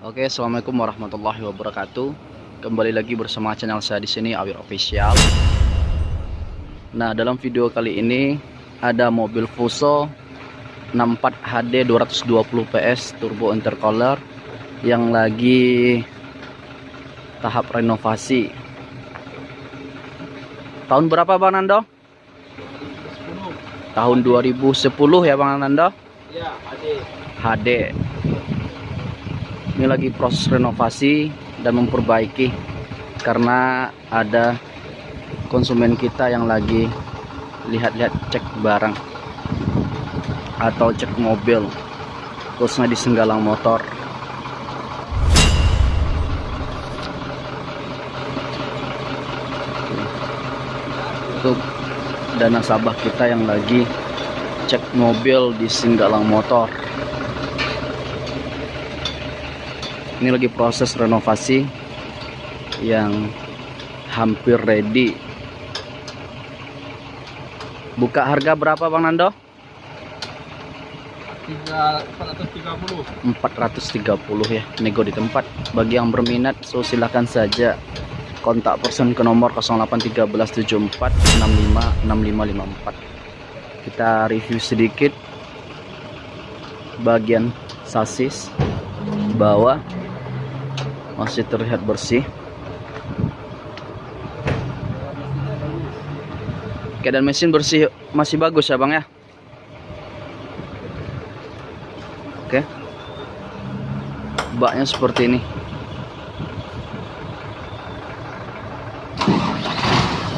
Oke, assalamualaikum warahmatullahi wabarakatuh. Kembali lagi bersama channel saya di sini Awir Official. Nah, dalam video kali ini ada mobil Fuso 64 HD 220 PS turbo intercooler yang lagi tahap renovasi. Tahun berapa Bang Nando? Tahun 2010 ya Bang Nando? Ya, HD. HD ini lagi proses renovasi dan memperbaiki karena ada konsumen kita yang lagi lihat-lihat cek barang atau cek mobil khususnya di Senggalang Motor. Untuk dana sabah kita yang lagi cek mobil di Singgalang Motor ini lagi proses renovasi yang hampir ready. Buka harga berapa Bang Nando? 430 430 ya nego di tempat. Bagi yang berminat so silahkan saja. Kontak person ke nomor 081374656554 kita review sedikit bagian sasis bawah masih terlihat bersih. Keadaan mesin bersih masih bagus ya bang ya? Oke. Baknya seperti ini.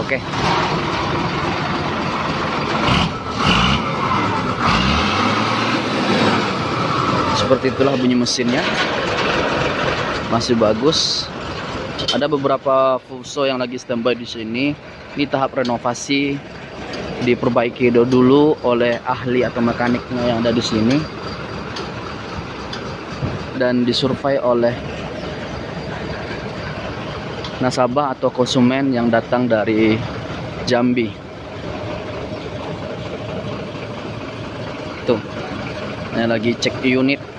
Oke. Seperti itulah bunyi mesinnya masih bagus. Ada beberapa Fuso yang lagi standby di sini. Ini tahap renovasi diperbaiki dulu oleh ahli atau mekaniknya yang ada di sini. Dan disurvey oleh nasabah atau konsumen yang datang dari Jambi. Tuh ini lagi cek unit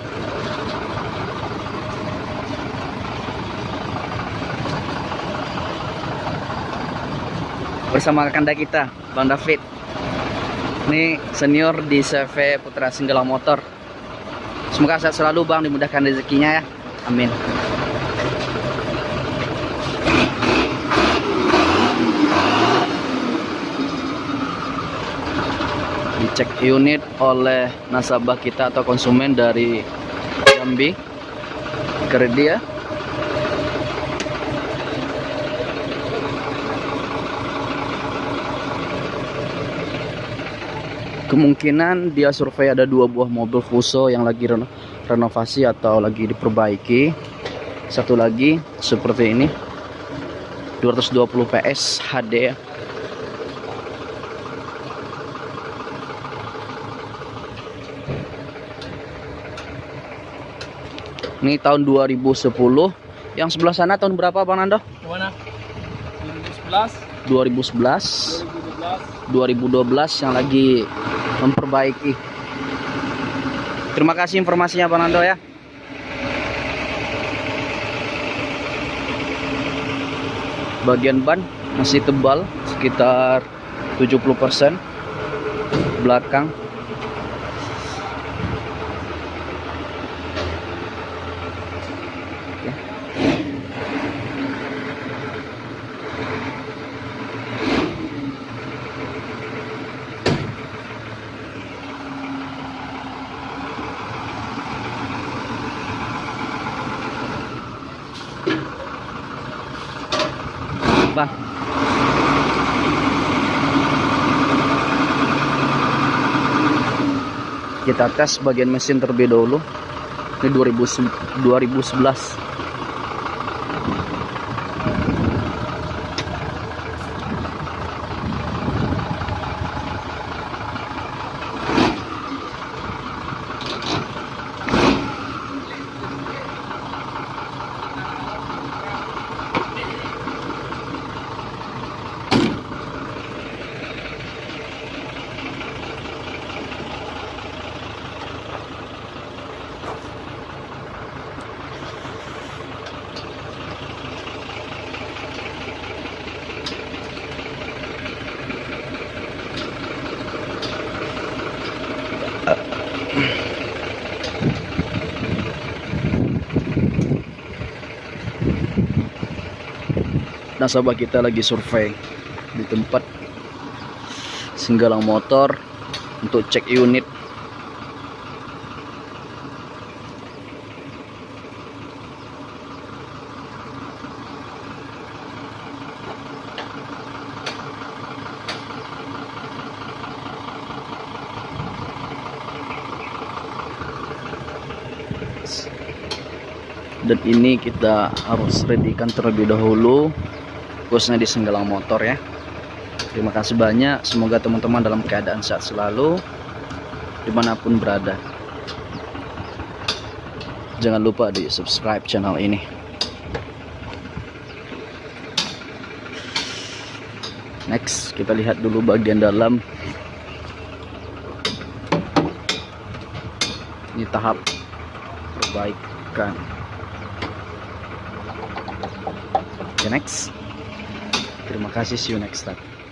bersama kanda kita Bang David. Ini senior di CV Putra Singgala Motor. Semoga sehat selalu Bang dimudahkan rezekinya ya. Amin. Dicek unit oleh nasabah kita atau konsumen dari Jambi. Kerdia ya kemungkinan dia survei ada dua buah mobil Fuso yang lagi reno renovasi atau lagi diperbaiki. Satu lagi seperti ini. 220 PS HD ini tahun 2010 yang sebelah sana tahun berapa Bang Nando? Mana? 2011 2011 2012 yang lagi memperbaiki. Terima kasih informasinya Pak Nando ya. Bagian ban masih tebal sekitar 70% belakang Bang. Kita tes bagian mesin terlebih dahulu. Ini 2000, 2011. Nasabah kita lagi survei di tempat senggalang motor untuk cek unit. Dan ini kita harus readykan terlebih dahulu khususnya di senggalang motor ya. Terima kasih banyak. Semoga teman-teman dalam keadaan sehat selalu di mana pun berada. Jangan lupa di subscribe channel ini. Next kita lihat dulu bagian dalam. Ini tahap perbaikan. Okay, next. Terima kasih. See you next time.